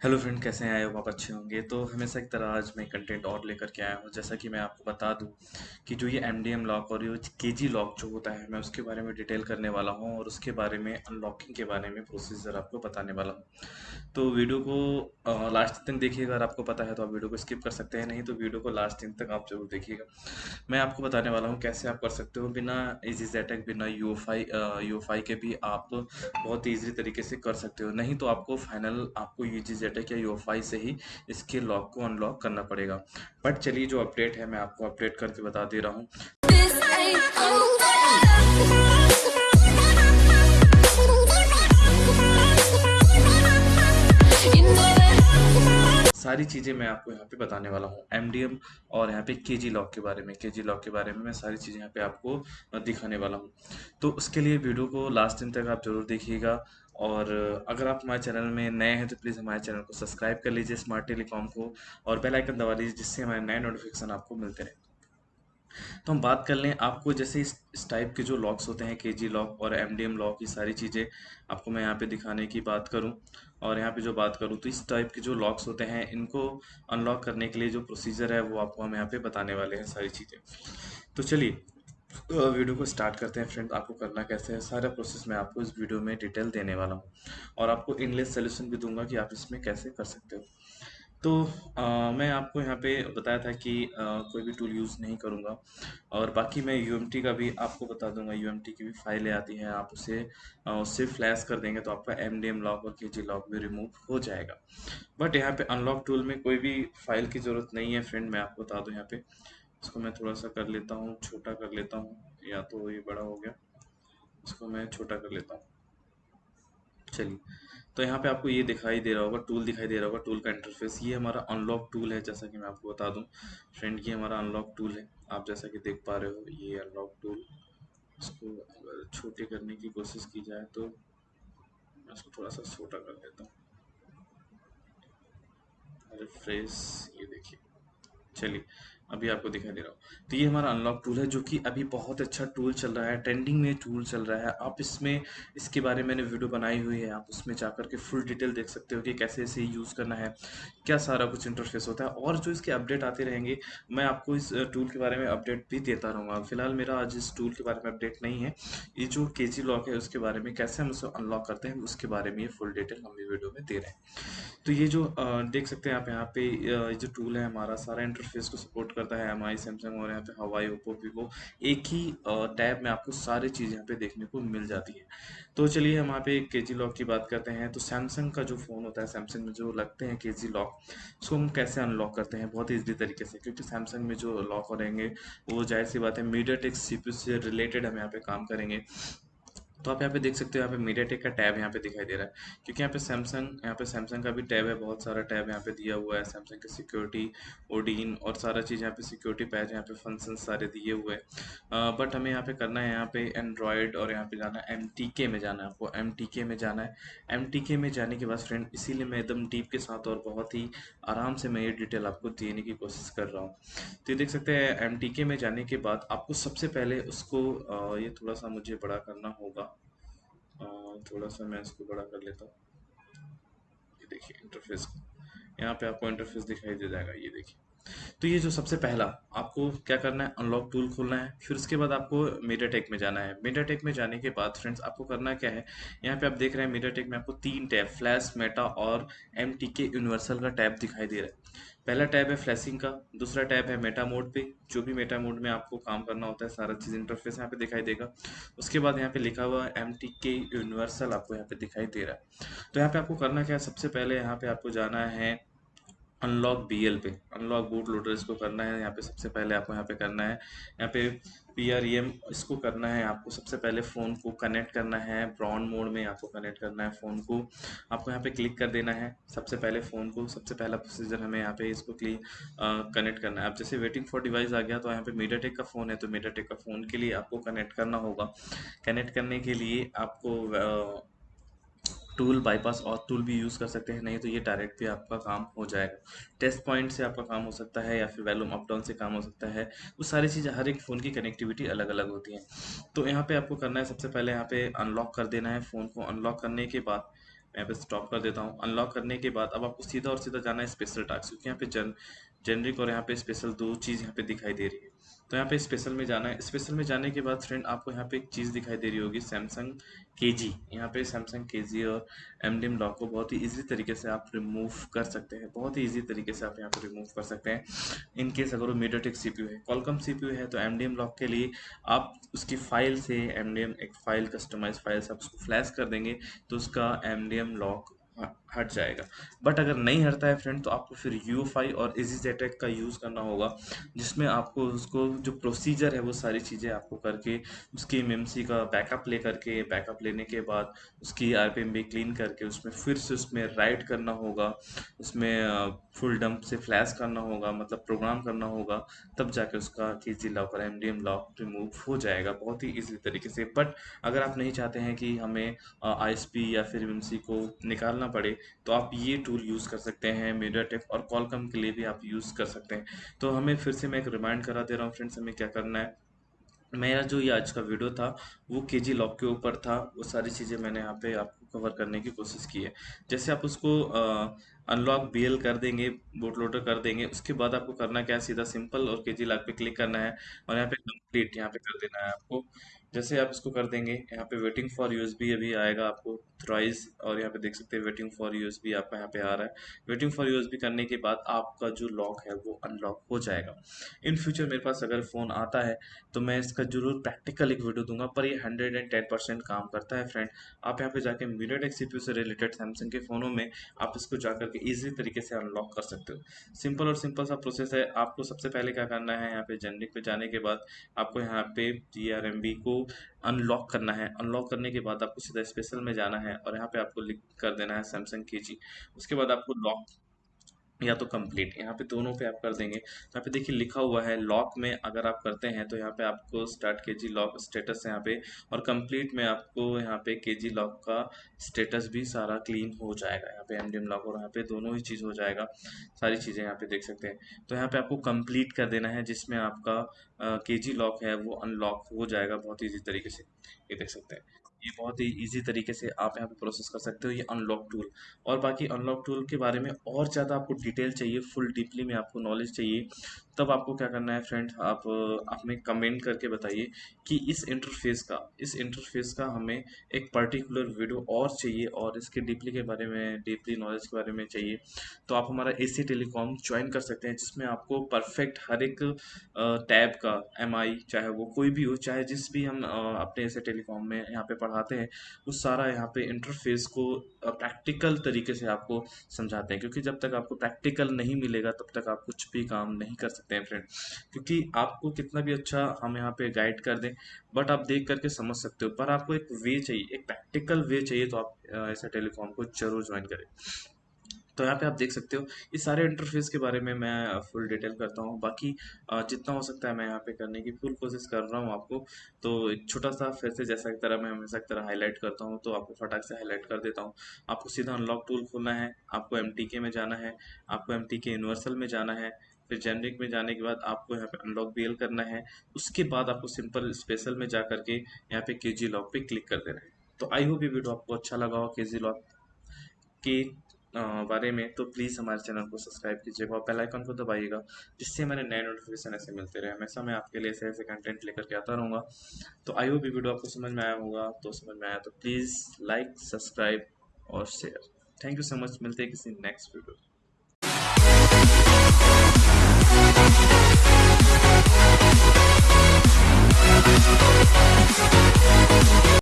Hello friend, कैसे हैं? आए हो? आप अच्छे होंगे। तो हमेशा की तरह आज मैं कंटेंट और लेकर के आया हूँ। जैसा कि मैं आपको बता दूँ कि जो ये एम डी एम लॉक और ये के जी लॉक जो होता है, मैं उसके बारे में डिटेल करने वाला हूँ और उसके बारे में अनलॉकिंग के बारे में प्रोसीजर आपको बताने वाला हूँ। तो वीडियो को लास्ट तक देखिएगा अगर आपको पता है तो आप वीडियो को स्किप कर सकते हैं। नहीं तो वीडियो को लास्ट दिन तक आप ज़रूर देखिएगा। मैं आपको बताने वाला हूँ कैसे आप कर सकते हो। बिना इजी जेटेक बिना यू एफ़ के भी आप बहुत ईजी तरीके से कर सकते हो। नहीं तो आपको फाइनल आपको यू जेटेक या यू से ही इसके लॉक को अनलॉक करना पड़ेगा। बट चलिए जो अपडेट है, मैं आपको अपडेट करके बता दे रहा हूँ। सारी चीज़ें मैं आपको यहाँ पे बताने वाला हूँ। एम और यहाँ पे के जी लॉक के बारे में। के जी लॉक के बारे में मैं सारी चीज़ें यहाँ पे आपको दिखाने वाला हूँ। तो उसके लिए वीडियो को लास्ट दिन तक आप ज़रूर देखिएगा। और अगर आप हमारे चैनल में नए हैं तो प्लीज़ हमारे चैनल को सब्सक्राइब कर लीजिए स्मार्ट टेलीकॉम को और बेल आइकन दबा लीजिए जिससे हमारे नए नोटिफिकेशन आपको मिलते रहे। तो हम बात कर लें आपको जैसे इस, इस टाइप के जो लॉक्स होते हैं के जी लॉक और एम डी एम लॉक ये सारी चीज़ें आपको मैं यहाँ पे दिखाने की बात करूँ। और यहाँ पे जो बात करूँ तो इस टाइप के जो लॉक्स होते हैं इनको अनलॉक करने के लिए जो प्रोसीजर है वो आपको हम यहाँ पे बताने वाले हैं सारी चीज़ें। तो चलिए वीडियो को स्टार्ट करते हैं फ्रेंड आपको करना कैसे है? सारा प्रोसेस मैं आपको इस वीडियो में डिटेल देने वाला हूँ। और आपको इंग्लिश सोल्यूशन भी दूँगा कि आप इसमें कैसे कर सकते हो। तो आ, मैं आपको यहाँ पे बताया था कि आ, कोई भी टूल यूज़ नहीं करूँगा। और बाकी मैं यूएमटी का भी आपको बता दूँगा। यूएमटी की भी फाइलें आती हैं। आप उसे उससे फ्लैश कर देंगे तो आपका एम डी एम लॉक और के जी लॉक भी रिमूव हो जाएगा। बट यहाँ पे अनलॉक टूल में कोई भी फ़ाइल की ज़रूरत नहीं है फ्रेंड। मैं आपको बता दूँ यहाँ पे। इसको मैं थोड़ा सा कर लेता हूँ, छोटा कर लेता हूँ, या तो ये बड़ा हो गया। इसको मैं छोटा कर लेता हूँ। चलिए तो यहाँ पे आपको ये दिखाई दे रहा होगा टूल दिखाई दे रहा होगा टूल का इंटरफेस ये हमारा अनलॉक टूल है, जैसा कि मैं आपको बता दूँ। फ्रेंड ये हमारा अनलॉक टूल है। आप जैसा कि देख पा रहे हो, ये अनलॉक टूल इसको अगर छोटे करने की कोशिश की जाए तो मैं इसको थोड़ा सा छोटा कर देता हूँ। रिफ्रेश ये देखिए। चलिए अभी आपको दिखाई दे रहा हूँ। तो ये हमारा अनलॉक टूल है, जो कि अभी बहुत अच्छा टूल चल रहा है ट्रेंडिंग में टूल चल रहा है। आप इसमें, इसके बारे में मैंने वीडियो बनाई हुई है, आप उसमें जाकर के फुल डिटेल देख सकते हो कि कैसे इसे यूज़ करना है, क्या सारा कुछ इंटरफेस होता है। और जो इसके अपडेट आते रहेंगे, मैं आपको इस टूल के बारे में अपडेट भी देता रहूँगा। फ़िलहाल मेरा आज इस टूल के बारे में अपडेट नहीं है। ये जो के जी लॉक है, उसके बारे में कैसे हम उसे अनलॉक करते हैं, उसके बारे में ये फुल डिटेल हम वीडियो में दे रहे हैं। तो ये जो देख सकते हैं आप यहाँ पे जो टूल है, हमारा सारा इंटरफेस को सपोर्ट करता है एम आई सैमसंग और यहाँ पे हवाई ओप्पो वीवो एक ही टैब में आपको सारी चीज़ यहाँ पे देखने को मिल जाती है। तो चलिए हम यहाँ पे के जी लॉक की बात करते हैं। तो सैमसंग का जो फ़ोन होता है सैमसंग में जो लगते हैं के जी लॉक उसको हम कैसे अनलॉक करते हैं? बहुत ईजी तरीके से, क्योंकि सैमसंग में जो लॉक हो रहेंगे, वो ज़ाहिर सी बात है मीडिया टेक सी से रिलेटेड हम यहाँ पे काम करेंगे। तो आप यहाँ पे देख सकते हो यहाँ पे मीडिया टेक का टैब यहाँ पे दिखाई दे रहा है क्योंकि यहाँ पे सैमसंग यहाँ पे सैमसंग का भी टैब है बहुत सारा टैब यहाँ पे दिया हुआ है सैमसंग की सिक्योरिटी ओडीन और सारा चीज़ यहाँ पे सिक्योरिटी पैच यहाँ पे फ़ंक्शन सारे दिए हुए हैं बट हमें यहाँ पे करना है यहाँ पे एंड्रॉयड और यहाँ पे जाना है एम में जाना है आपको एम में जाना है एम में जाने के बाद फ्रेंड इसीलिए मैं एकदम डीप के साथ और बहुत ही आराम से मैं ये डिटेल आपको देने की कोशिश कर रहा हूँ तो ये देख सकते हैं एम में जाने के बाद आपको सबसे पहले उसको ये थोड़ा सा मुझे बड़ा करना होगा थोड़ा सा मैं इसको बड़ा कर लेता हूँ। ये देखिए इंटरफेस यहाँ पे आपको इंटरफेस दिखाई दे जाएगा, ये देखिए। तो ये जो सबसे पहला, आपको क्या करना है? अनलॉक टूल खोलना है। फिर उसके बाद आपको मीडियाटेक में जाना है। मीडियाटेक में जाने के बाद फ्रेंड्स आपको करना क्या है? यहाँ पे आप देख रहे हैं मीडियाटेक में आपको तीन टैब फ्लैश मेटा और एम टी के यूनिवर्सल का टैब दिखाई दे रहा है। पहला टैब है फ्लैशिंग का, दूसरा टैब है मेटा मोड पे। जो भी मेटा मोड में आपको काम करना होता है, सारा चीज़ इंटरफेस यहाँ पे दिखाई देगा। उसके बाद यहाँ पे लिखा हुआ एम टी के यूनिवर्सल आपको यहाँ पे दिखाई दे रहा है। तो यहाँ पे आपको करना क्या है? सबसे पहले यहाँ पे आपको जाना है अनलॉक बी एल पे। अनलॉक बूट लोडर इसको करना है, यहाँ पे सबसे पहले आपको यहाँ पे करना है। यहाँ पे पी आर ई एम इसको करना है, आपको सबसे पहले फ़ोन को कनेक्ट करना है ब्राउन मोड में आपको कनेक्ट करना है फ़ोन को। आपको यहाँ पे क्लिक कर देना है, सबसे पहले फ़ोन को, सबसे पहला प्रोसीजर हमें यहाँ पे इसको क्लिक कनेक्ट करना है। अब जैसे वेटिंग फॉर डिवाइस आ गया तो यहाँ पे मीडियाटेक का फ़ोन है तो मीडियाटेक का फ़ोन के लिए आपको कनेक्ट करना होगा। कनेक्ट करने के लिए आपको टूल बाईपास और टूल भी यूज़ कर सकते हैं, नहीं तो ये डायरेक्ट भी आपका काम हो जाएगा। टेस्ट पॉइंट से आपका काम हो सकता है या फिर वैल्यूम अप डाउन से काम हो सकता है। वो सारी चीज़ें, हर एक फ़ोन की कनेक्टिविटी अलग अलग होती हैं। तो यहाँ पे आपको करना है, सबसे पहले यहाँ पे अनलॉक कर देना है फ़ोन को। अनलॉक करने के बाद मैं यहाँ पे स्टॉप कर देता हूँ। अनलॉक करने के बाद अब आपको सीधा और सीधा जाना है स्पेशल टास्क क्योंकि यहाँ पे जन जेनरिक और यहाँ पे स्पेशल दो चीज़ यहाँ पे दिखाई दे रही है। तो यहाँ पे स्पेशल में जाना है। स्पेशल में जाने के बाद फ्रेंड आपको यहाँ पे एक चीज़ दिखाई दे रही होगी सैमसंग के जी यहाँ पे सैमसंग के जी और एम डी एम लॉक को बहुत ही इजी तरीके से आप रिमूव कर सकते हैं। बहुत ही इजी तरीके से आप यहाँ पे रिमूव कर सकते हैं। इन केस अगर वो मीडियाटेक सी पी यू है कॉलकम सी पी यू है तो एम डी एम लॉक के लिए आप उसकी फ़ाइल से एम डी एम एक फ़ाइल कस्टमाइज फ़ाइल से आप उसको फ्लैश कर देंगे तो उसका एम डी एम लॉक हट जाएगा। बट अगर नहीं हटता है फ्रेंड तो आपको फिर यू और इजी जेटेक का यूज़ करना होगा, जिसमें आपको उसको जो प्रोसीजर है, वो सारी चीज़ें आपको करके, उसकी एमएमसी का बैकअप ले करके बैकअप लेने के बाद उसकी आर पी क्लीन करके उसमें फिर से उसमें राइट करना होगा, उसमें फुल डंप से फ्लैश करना होगा मतलब प्रोग्राम करना होगा, तब जाके उसका के जी लॉक और M D M lock remove हो जाएगा, बहुत ही ईजी तरीके से। बट अगर आप नहीं चाहते हैं कि हमें आईएसपी या फिर एमएमसी को निकालना पड़े तो आप ये टूल यूज़ कर सकते हैं मीडिया मीडियाटेक और कॉलकम के लिए भी आप यूज़ कर सकते हैं। तो हमें फिर से मैं एक रिमाइंड करा दे रहा हूँ फ्रेंड्स हमें क्या करना है? मेरा जो ये आज का वीडियो था, वो के जी लॉक के ऊपर था। वो सारी चीज़ें मैंने यहाँ पे आपको कवर करने की कोशिश की है। जैसे आप उसको अनलॉक बी कर देंगे बोट लोडर कर देंगे, उसके बाद आपको करना क्या है? सीधा सिंपल और के जी लॉक पे क्लिक करना है और यहाँ पे कंप्लीट यहाँ पे कर देना है आपको। जैसे आप इसको कर देंगे, यहाँ पे वेटिंग फॉर यूएसबी अभी आएगा आपको थ्राइज और यहाँ पे देख सकते हैं वेटिंग फॉर यूएसबी आपका यहाँ पे आ रहा है। वेटिंग फॉर यूएसबी करने के बाद आपका जो लॉक है वो अनलॉक हो जाएगा। इन फ्यूचर मेरे पास अगर फ़ोन आता है तो मैं इसका ज़रूर प्रैक्टिकल एक वीडियो दूँगा, पर ये हंड्रेड एंड टेन परसेंट काम करता है फ्रेंड आप यहाँ पे जाके मीडियाटेक सीपीयू से रिलेटेड सैमसंग के फ़ोनों में आप इसको जा करके ईजी तरीके से अनलॉक कर सकते हो। सिंपल और सिंपल सा प्रोसेस है। आपको सबसे पहले क्या करना है, यहाँ पे जेनरिक पे जाने के बाद आपको यहाँ पे जी को अनलॉक करना है। अनलॉक करने के बाद आपको सीधा स्पेशल में जाना है और यहाँ पे आपको लिख कर देना है सैमसंग के उसके बाद आपको लॉक या तो कंप्लीट यहाँ पे दोनों पे आप कर देंगे। यहाँ पे देखिए लिखा हुआ है लॉक में अगर आप करते हैं तो यहाँ पे आपको स्टार्ट के जी लॉक स्टेटस यहाँ पे, और कंप्लीट में आपको यहाँ पे के जी लॉक का स्टेटस भी सारा क्लीन हो जाएगा। यहाँ पे एम डी एम लॉक और यहाँ पे दोनों ही चीज़ हो जाएगा। सारी चीज़ें यहाँ पे देख सकते हैं। तो यहाँ पे आपको कंप्लीट कर देना है, जिसमें आपका के जी लॉक है, वो अनलॉक हो जाएगा बहुत ईजी तरीके से। ये देख सकते हैं। ये बहुत ही इजी तरीके से आप यहाँ पे प्रोसेस कर सकते हो, ये अनलॉक टूल और बाकी अनलॉक टूल के बारे में और ज़्यादा आपको डिटेल चाहिए फुल डीपली में आपको नॉलेज चाहिए तब आपको क्या करना है फ्रेंड आप में कमेंट करके बताइए कि इस इंटरफेस का, इस इंटरफेस का हमें एक पर्टिकुलर वीडियो और चाहिए और इसके डीपली के बारे में डीपली नॉलेज के बारे में चाहिए। तो आप हमारा ए सी टेलीकॉम ज्वाइन कर सकते हैं, जिसमें आपको परफेक्ट हर एक टैब का एमआई चाहे वो कोई भी हो, चाहे जिस भी हम अपने ऐसे टेलीकॉम में यहाँ पे पढ़ाते हैं, वो सारा यहाँ पे इंटरफेस को प्रैक्टिकल तरीके से आपको समझाते हैं। क्योंकि जब तक आपको प्रैक्टिकल नहीं मिलेगा, तब तक आप कुछ भी काम नहीं कर सकते। हैं फ्रेंड क्योंकि आपको कितना भी अच्छा हम यहाँ पे गाइड कर दें बट आप देख करके समझ सकते हो। पर आपको एक वे चाहिए, एक प्रैक्टिकल वे चाहिए तो आप ऐसे टेलीकॉम को ज़रूर ज्वाइन करें। तो यहाँ पे आप देख सकते हो, इस सारे इंटरफेस के बारे में मैं फुल डिटेल करता हूँ। बाकी जितना हो सकता है मैं यहाँ पे करने की फुल कोशिश कर रहा हूँ आपको। तो एक छोटा सा फिर से जैसा की तरह मैं हमेशा की तरह हाईलाइट करता हूँ तो आपको फटाक से हाईलाइट कर देता हूँ। आपको सीधा अनलॉक टूल खोलना है, आपको एम में जाना है, आपको एम यूनिवर्सल में जाना है फिर जेनरिक में जाने के बाद आपको यहाँ पे अनलॉक बी करना है। उसके बाद आपको सिंपल स्पेशल में जा करके यहाँ पे के जी लॉक पे क्लिक कर देना है। तो आई होप ये वीडियो आपको अच्छा लगा हो के जी लॉक के बारे में। तो प्लीज़ हमारे चैनल को सब्सक्राइब कीजिएगा और बेल आइकन को दबाइएगा, जिससे हमारे नए नोटिफिकेशन ऐसे मिलते रहे। हमेशा मैं आपके लिए ऐसे ऐसे कंटेंट लेकर के आता रहूँगा। तो आई होप ये वीडियो आपको समझ में आया होगा। तो समझ में आया तो प्लीज़ लाइक सब्सक्राइब और share thank you so much मिलते हैं किसी नेक्स्ट वीडियो フフフフ。